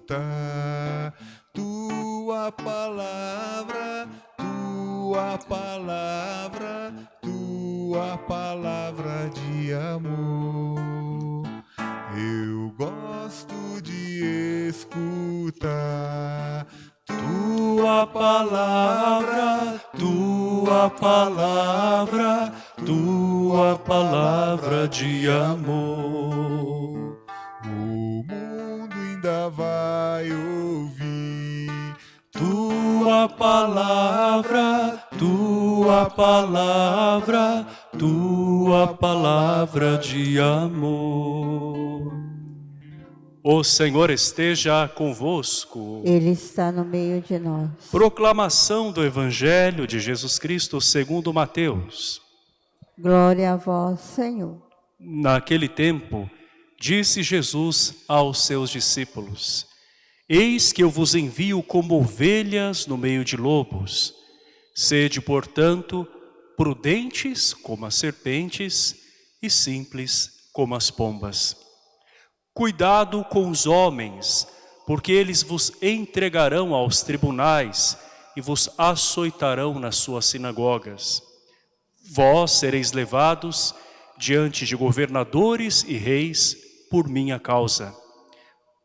escutar tua palavra, tua palavra, tua palavra de amor. Eu gosto de escutar tua palavra, tua palavra, tua palavra de amor. Vai ouvir tua palavra, tua palavra, tua palavra de amor. O Senhor esteja convosco. Ele está no meio de nós. Proclamação do Evangelho de Jesus Cristo segundo Mateus. Glória a vós, Senhor. Naquele tempo, disse Jesus aos seus discípulos, Eis que eu vos envio como ovelhas no meio de lobos. Sede, portanto, prudentes como as serpentes e simples como as pombas. Cuidado com os homens, porque eles vos entregarão aos tribunais e vos açoitarão nas suas sinagogas. Vós sereis levados diante de governadores e reis por minha causa,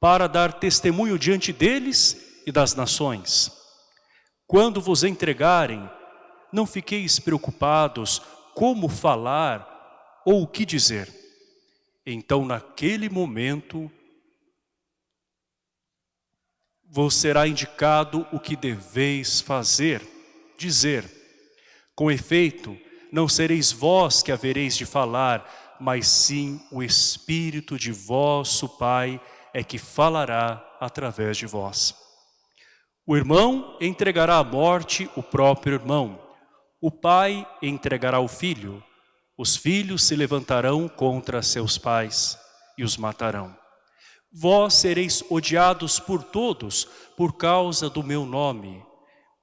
para dar testemunho diante deles e das nações. Quando vos entregarem, não fiqueis preocupados como falar ou o que dizer então naquele momento vos será indicado o que deveis fazer, dizer. Com efeito, não sereis vós que havereis de falar, mas sim o Espírito de vosso Pai é que falará através de vós. O irmão entregará à morte o próprio irmão. O pai entregará o filho os filhos se levantarão contra seus pais e os matarão. Vós sereis odiados por todos por causa do meu nome.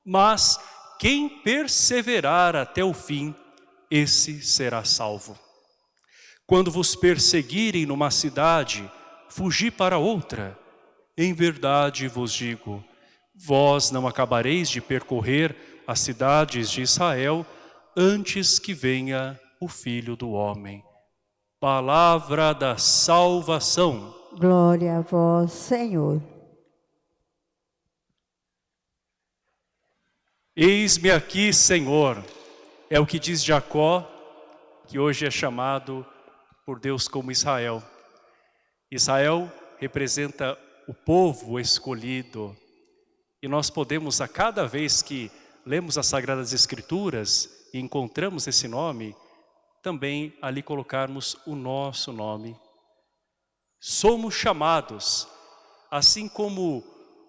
Mas quem perseverar até o fim, esse será salvo. Quando vos perseguirem numa cidade, fugi para outra. Em verdade vos digo, vós não acabareis de percorrer as cidades de Israel antes que venha o Filho do Homem. Palavra da salvação. Glória a vós, Senhor. Eis-me aqui, Senhor. É o que diz Jacó, que hoje é chamado por Deus como Israel. Israel representa o povo escolhido. E nós podemos, a cada vez que lemos as Sagradas Escrituras e encontramos esse nome, também ali colocarmos o nosso nome. Somos chamados, assim como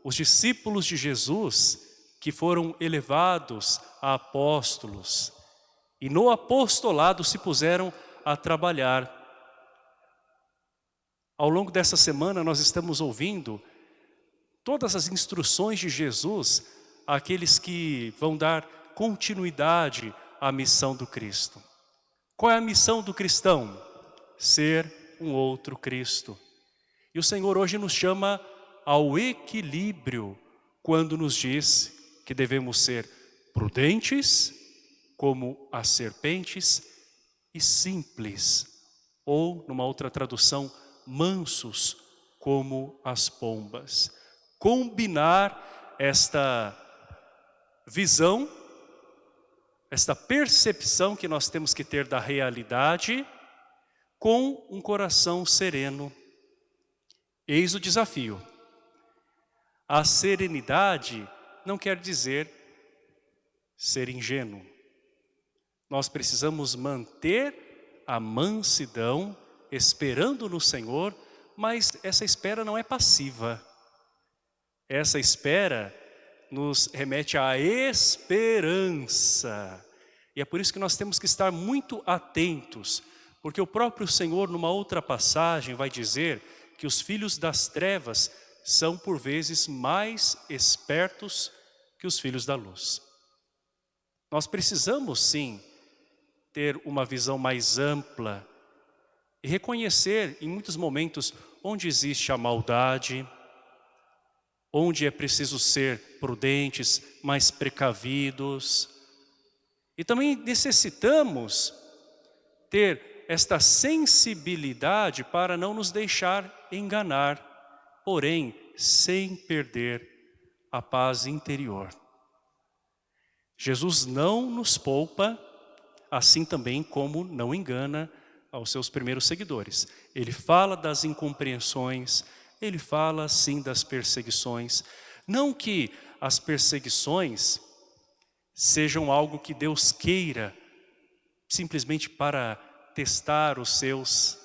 os discípulos de Jesus, que foram elevados a apóstolos, e no apostolado se puseram a trabalhar. Ao longo dessa semana nós estamos ouvindo todas as instruções de Jesus àqueles que vão dar continuidade à missão do Cristo. Qual é a missão do cristão? Ser um outro Cristo. E o Senhor hoje nos chama ao equilíbrio quando nos diz que devemos ser prudentes como as serpentes e simples, ou numa outra tradução, mansos como as pombas. Combinar esta visão esta percepção que nós temos que ter da realidade com um coração sereno. Eis o desafio. A serenidade não quer dizer ser ingênuo. Nós precisamos manter a mansidão, esperando no Senhor, mas essa espera não é passiva. Essa espera nos remete à esperança. E é por isso que nós temos que estar muito atentos, porque o próprio Senhor, numa outra passagem, vai dizer que os filhos das trevas são, por vezes, mais espertos que os filhos da luz. Nós precisamos, sim, ter uma visão mais ampla e reconhecer, em muitos momentos, onde existe a maldade, onde é preciso ser prudentes, mais precavidos. E também necessitamos ter esta sensibilidade para não nos deixar enganar, porém sem perder a paz interior. Jesus não nos poupa, assim também como não engana aos seus primeiros seguidores. Ele fala das incompreensões, ele fala sim das perseguições. Não que as perseguições sejam algo que Deus queira simplesmente para testar os seus,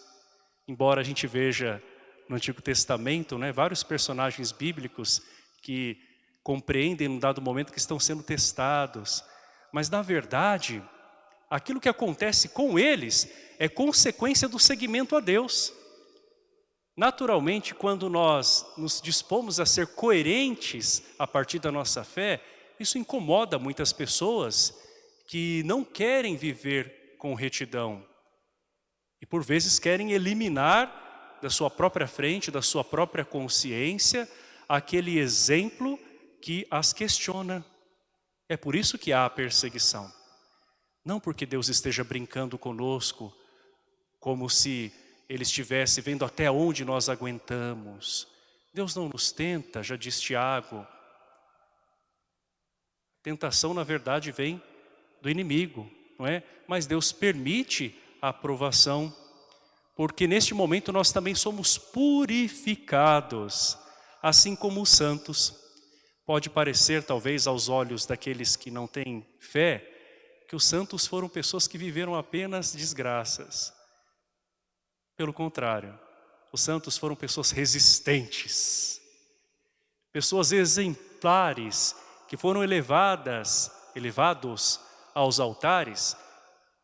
embora a gente veja no Antigo Testamento, né, vários personagens bíblicos que compreendem num dado momento que estão sendo testados. Mas na verdade, aquilo que acontece com eles é consequência do seguimento a Deus. Naturalmente, quando nós nos dispomos a ser coerentes a partir da nossa fé, isso incomoda muitas pessoas que não querem viver com retidão. E por vezes querem eliminar da sua própria frente, da sua própria consciência, aquele exemplo que as questiona. É por isso que há a perseguição. Não porque Deus esteja brincando conosco, como se Ele estivesse vendo até onde nós aguentamos. Deus não nos tenta, já diz Tiago. Tentação, na verdade, vem do inimigo, não é? Mas Deus permite a aprovação, porque neste momento nós também somos purificados, assim como os santos. Pode parecer, talvez, aos olhos daqueles que não têm fé, que os santos foram pessoas que viveram apenas desgraças. Pelo contrário, os santos foram pessoas resistentes, pessoas exemplares, que foram elevadas, elevados aos altares,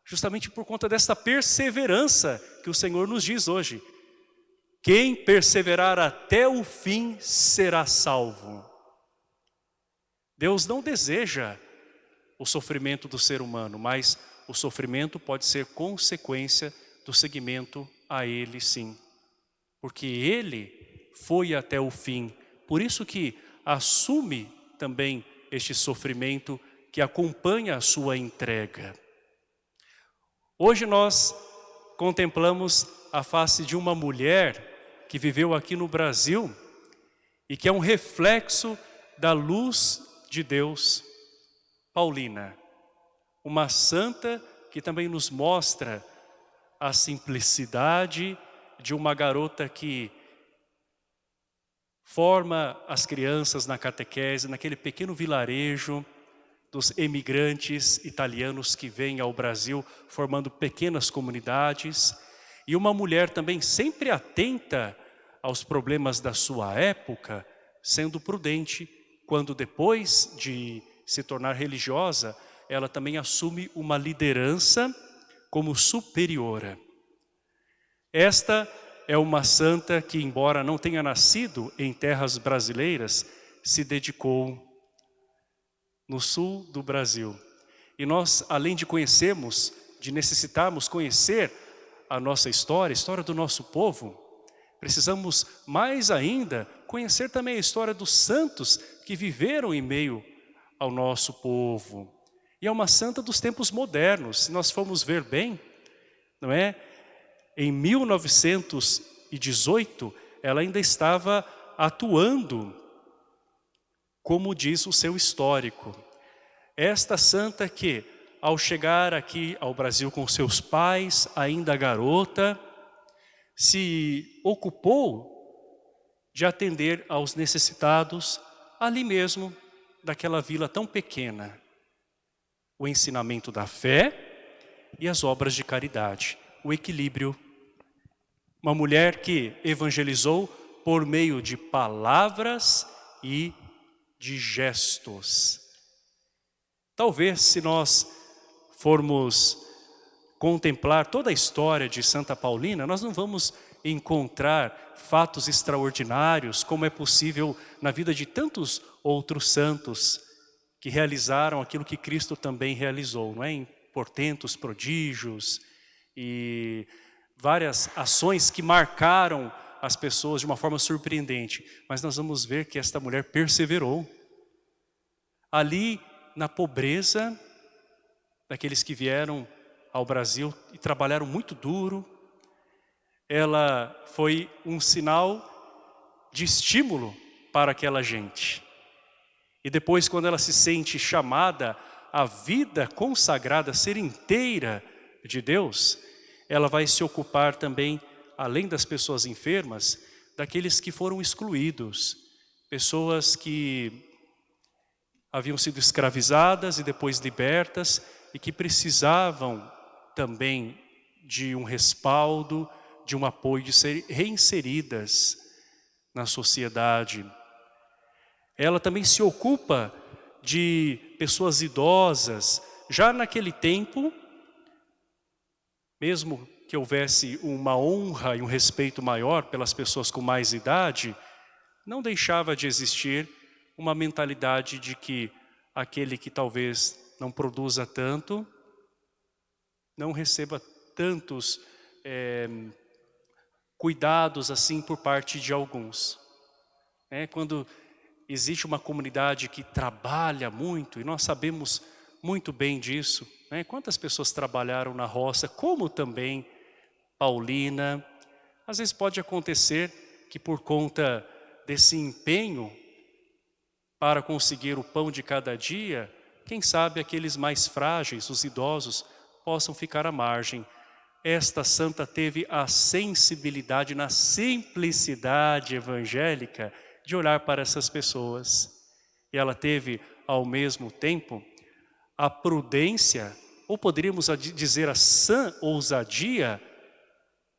justamente por conta desta perseverança que o Senhor nos diz hoje. Quem perseverar até o fim será salvo. Deus não deseja o sofrimento do ser humano, mas o sofrimento pode ser consequência do seguimento a Ele sim. Porque Ele foi até o fim. Por isso que assume também este sofrimento que acompanha a sua entrega. Hoje nós contemplamos a face de uma mulher que viveu aqui no Brasil e que é um reflexo da luz de Deus, Paulina, uma santa que também nos mostra a simplicidade de uma garota que forma as crianças na catequese, naquele pequeno vilarejo, dos emigrantes italianos que vêm ao Brasil formando pequenas comunidades. E uma mulher também sempre atenta aos problemas da sua época, sendo prudente quando depois de se tornar religiosa, ela também assume uma liderança como superiora. Esta é uma santa que, embora não tenha nascido em terras brasileiras, se dedicou no sul do Brasil. E nós, além de conhecermos, de necessitarmos conhecer a nossa história, a história do nosso povo, precisamos mais ainda conhecer também a história dos santos que viveram em meio ao nosso povo. E é uma santa dos tempos modernos, se nós formos ver bem, não é? Em 1918, ela ainda estava atuando como diz o seu histórico. Esta santa que, ao chegar aqui ao Brasil com seus pais, ainda garota, se ocupou de atender aos necessitados ali mesmo, daquela vila tão pequena. O ensinamento da fé e as obras de caridade, o equilíbrio. Uma mulher que evangelizou por meio de palavras e de gestos. Talvez se nós formos contemplar toda a história de Santa Paulina, nós não vamos encontrar fatos extraordinários como é possível na vida de tantos outros santos que realizaram aquilo que Cristo também realizou, não é? Em portentos, prodígios e várias ações que marcaram as pessoas de uma forma surpreendente, mas nós vamos ver que esta mulher perseverou. Ali, na pobreza, daqueles que vieram ao Brasil e trabalharam muito duro, ela foi um sinal de estímulo para aquela gente. E depois, quando ela se sente chamada à vida consagrada, a ser inteira de Deus, ela vai se ocupar também, além das pessoas enfermas, daqueles que foram excluídos, pessoas que haviam sido escravizadas e depois libertas e que precisavam também de um respaldo, de um apoio, de ser reinseridas na sociedade. Ela também se ocupa de pessoas idosas. Já naquele tempo, mesmo que houvesse uma honra e um respeito maior pelas pessoas com mais idade, não deixava de existir uma mentalidade de que aquele que talvez não produza tanto, não receba tantos é, cuidados assim por parte de alguns. É, quando existe uma comunidade que trabalha muito, e nós sabemos muito bem disso, né? quantas pessoas trabalharam na roça, como também Paulina, às vezes pode acontecer que por conta desse empenho para conseguir o pão de cada dia, quem sabe aqueles mais frágeis, os idosos, possam ficar à margem esta santa teve a sensibilidade na simplicidade evangélica de olhar para essas pessoas. E ela teve, ao mesmo tempo, a prudência, ou poderíamos dizer a sã ousadia,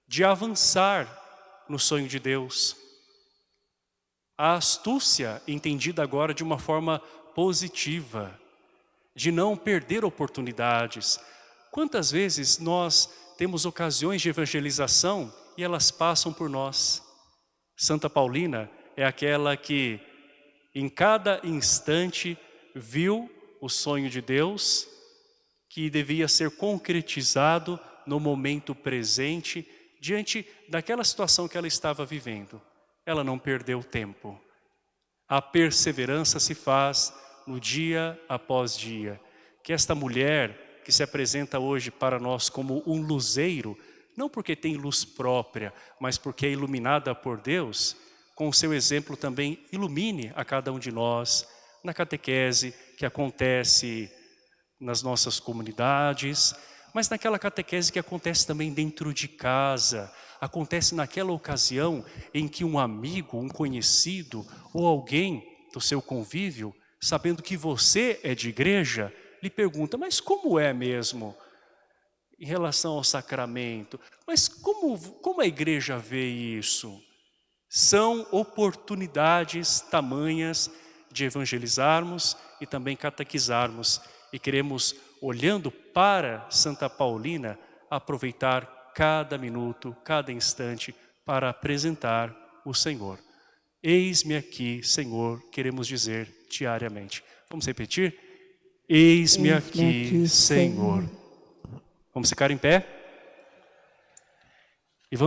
de avançar no sonho de Deus. A astúcia, entendida agora de uma forma positiva, de não perder oportunidades. Quantas vezes nós temos ocasiões de evangelização e elas passam por nós. Santa Paulina é aquela que em cada instante viu o sonho de Deus que devia ser concretizado no momento presente diante daquela situação que ela estava vivendo. Ela não perdeu tempo. A perseverança se faz no dia após dia. Que esta mulher que se apresenta hoje para nós como um luzeiro, não porque tem luz própria, mas porque é iluminada por Deus, com o seu exemplo também ilumine a cada um de nós, na catequese que acontece nas nossas comunidades, mas naquela catequese que acontece também dentro de casa, acontece naquela ocasião em que um amigo, um conhecido ou alguém do seu convívio, sabendo que você é de igreja, lhe pergunta, mas como é mesmo em relação ao sacramento? Mas como, como a igreja vê isso? São oportunidades tamanhas de evangelizarmos e também catequizarmos. E queremos, olhando para Santa Paulina, aproveitar cada minuto, cada instante para apresentar o Senhor. Eis-me aqui, Senhor, queremos dizer diariamente. Vamos repetir? Eis-me aqui, Senhor. Vamos ficar em pé?